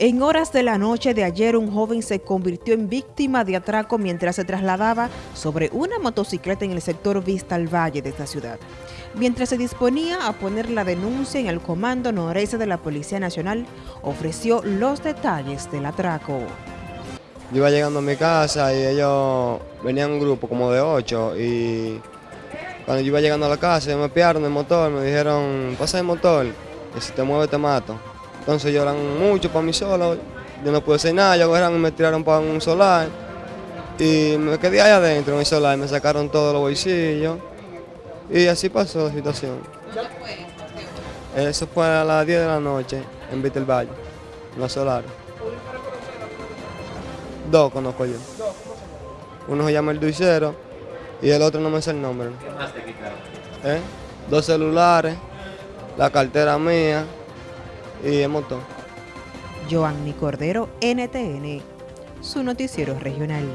En horas de la noche de ayer, un joven se convirtió en víctima de atraco mientras se trasladaba sobre una motocicleta en el sector Vista al Valle de esta ciudad. Mientras se disponía a poner la denuncia en el Comando Noreste de la Policía Nacional, ofreció los detalles del atraco. Yo iba llegando a mi casa y ellos venían un grupo como de ocho y cuando yo iba llegando a la casa me piaron el motor, me dijeron, pasa el motor, y si te mueve te mato. Entonces lloran mucho para mí solo, yo no pude hacer nada, ellos y me tiraron para un solar y me quedé ahí adentro en el solar, me sacaron todos los bolsillos y así pasó la situación. Eso fue a las 10 de la noche en Valle, en la solar. Dos conozco yo. Uno se llama el Duicero y el otro no me sé el nombre. ¿Qué más te quitaron? ¿Eh? Dos celulares, la cartera mía, y el motor. Joanny Cordero, NTN, su noticiero regional.